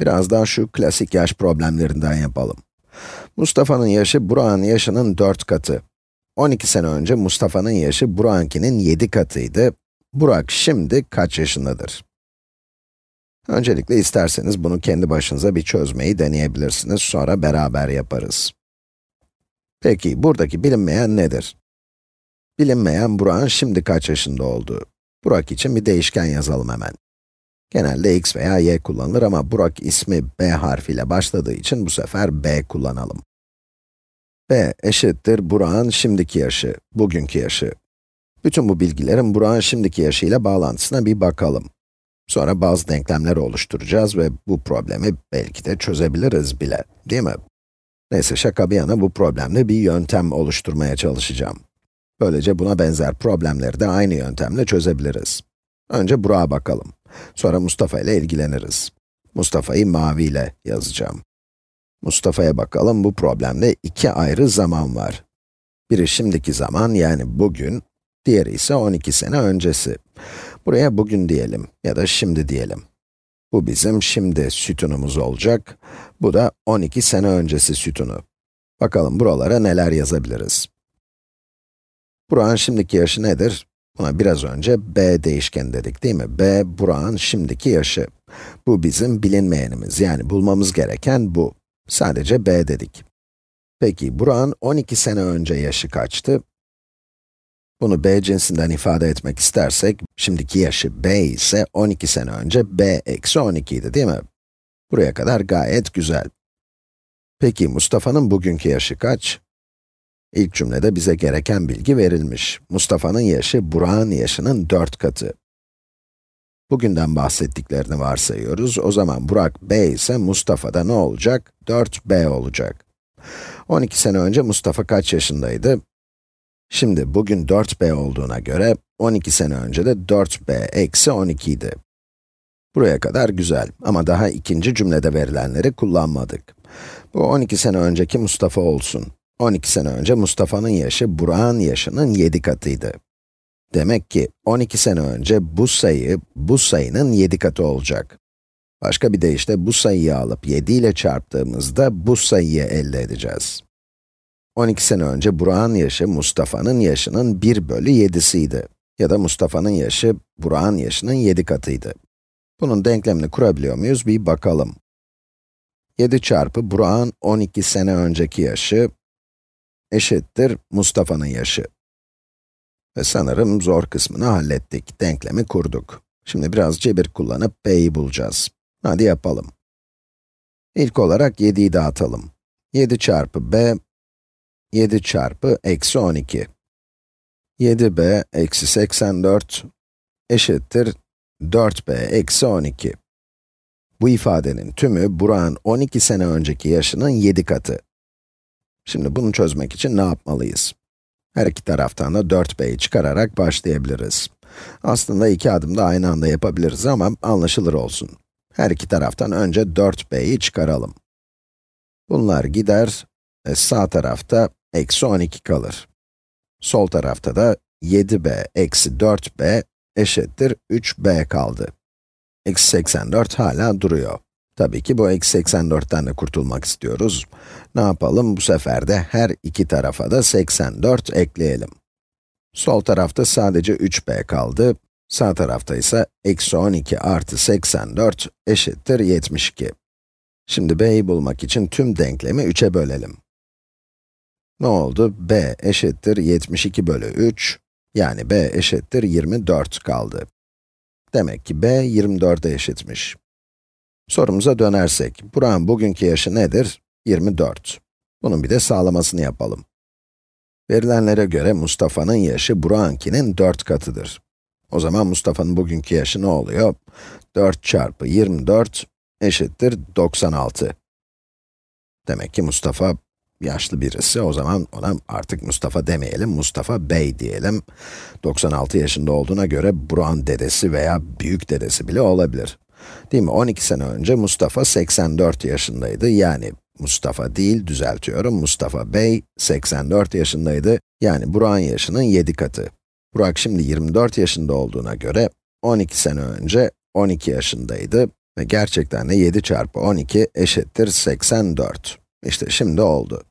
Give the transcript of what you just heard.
Biraz daha şu klasik yaş problemlerinden yapalım. Mustafa'nın yaşı Burak'ın yaşının 4 katı. 12 sene önce Mustafa'nın yaşı Burak'ınkinin 7 katıydı. Burak şimdi kaç yaşındadır? Öncelikle isterseniz bunu kendi başınıza bir çözmeyi deneyebilirsiniz, sonra beraber yaparız. Peki, buradaki bilinmeyen nedir? Bilinmeyen Burak'ın şimdi kaç yaşında olduğu. Burak için bir değişken yazalım hemen. Genelde x veya y kullanılır ama Burak ismi b harfiyle başladığı için bu sefer b kullanalım. b eşittir Burak'ın şimdiki yaşı, bugünkü yaşı. Bütün bu bilgilerin Burak'ın şimdiki yaşıyla bağlantısına bir bakalım. Sonra bazı denklemler oluşturacağız ve bu problemi belki de çözebiliriz bile, değil mi? Neyse şaka bir yana bu problemde bir yöntem oluşturmaya çalışacağım. Böylece buna benzer problemleri de aynı yöntemle çözebiliriz. Önce Burak'a bakalım. Sonra Mustafa ile ilgileniriz. Mustafa'yı mavi ile yazacağım. Mustafa'ya bakalım, bu problemde iki ayrı zaman var. Biri şimdiki zaman, yani bugün, diğeri ise 12 sene öncesi. Buraya bugün diyelim ya da şimdi diyelim. Bu bizim şimdi sütunumuz olacak. Bu da 12 sene öncesi sütunu. Bakalım buralara neler yazabiliriz. Burak'ın şimdiki yaşı nedir? Buna biraz önce b değişken dedik değil mi? b, Burak'ın şimdiki yaşı. Bu bizim bilinmeyenimiz, yani bulmamız gereken bu. Sadece b dedik. Peki, Burak'ın 12 sene önce yaşı kaçtı? Bunu b cinsinden ifade etmek istersek, şimdiki yaşı b ise 12 sene önce b eksi 12 idi değil mi? Buraya kadar gayet güzel. Peki, Mustafa'nın bugünkü yaşı kaç? İlk cümlede bize gereken bilgi verilmiş. Mustafa'nın yaşı, Burak'ın yaşının 4 katı. Bugünden bahsettiklerini varsayıyoruz. O zaman Burak b ise Mustafa'da ne olacak? 4b olacak. 12 sene önce Mustafa kaç yaşındaydı? Şimdi bugün 4b olduğuna göre 12 sene önce de 4b eksi 12 idi. Buraya kadar güzel ama daha ikinci cümlede verilenleri kullanmadık. Bu 12 sene önceki Mustafa olsun. 12 sene önce Mustafa'nın yaşı Burak'ın yaşının 7 katıydı. Demek ki 12 sene önce bu sayı, bu sayının 7 katı olacak. Başka bir deyişle bu sayıyı alıp 7 ile çarptığımızda bu sayıyı elde edeceğiz. 12 sene önce Burak'ın yaşı Mustafa'nın yaşının 1 bölü 7'siydi. Ya da Mustafa'nın yaşı Burak'ın yaşının 7 katıydı. Bunun denklemini kurabiliyor muyuz? Bir bakalım. 7 çarpı Burak'ın 12 sene önceki yaşı eşittir Mustafa'nın yaşı. Ve sanırım zor kısmını hallettik. Denklemi kurduk. Şimdi biraz cebir kullanıp b'yi bulacağız. Hadi yapalım. İlk olarak 7'yi dağıtalım. 7 çarpı b, 7 çarpı eksi 12. 7b eksi 84 eşittir 4b eksi 12. Bu ifadenin tümü Burak'ın 12 sene önceki yaşının 7 katı. Şimdi bunu çözmek için ne yapmalıyız? Her iki taraftan da 4b'yi çıkararak başlayabiliriz. Aslında iki adımda aynı anda yapabiliriz ama anlaşılır olsun. Her iki taraftan önce 4b'yi çıkaralım. Bunlar gider ve sağ tarafta eksi 12 kalır. Sol tarafta da 7b eksi 4b eşittir 3b kaldı. Eksi 84 hala duruyor. Tabii ki bu eksi 84'ten de kurtulmak istiyoruz. Ne yapalım? Bu sefer de her iki tarafa da 84 ekleyelim. Sol tarafta sadece 3b kaldı. Sağ tarafta ise eksi 12 artı 84 eşittir 72. Şimdi b'yi bulmak için tüm denklemi 3'e bölelim. Ne oldu? b eşittir 72 bölü 3, yani b eşittir 24 kaldı. Demek ki b 24'e eşitmiş. Sorumuza dönersek, Burak'ın bugünkü yaşı nedir? 24. Bunun bir de sağlamasını yapalım. Verilenlere göre Mustafa'nın yaşı Burak'ınkinin 4 katıdır. O zaman Mustafa'nın bugünkü yaşı ne oluyor? 4 çarpı 24 eşittir 96. Demek ki Mustafa yaşlı birisi, o zaman ona artık Mustafa demeyelim, Mustafa Bey diyelim. 96 yaşında olduğuna göre Burak'ın dedesi veya büyük dedesi bile olabilir. Değil mi? 12 sene önce Mustafa 84 yaşındaydı. Yani Mustafa değil, düzeltiyorum. Mustafa Bey 84 yaşındaydı. Yani Burak'ın yaşının 7 katı. Burak şimdi 24 yaşında olduğuna göre 12 sene önce 12 yaşındaydı. Ve gerçekten de 7 çarpı 12 eşittir 84. İşte şimdi oldu.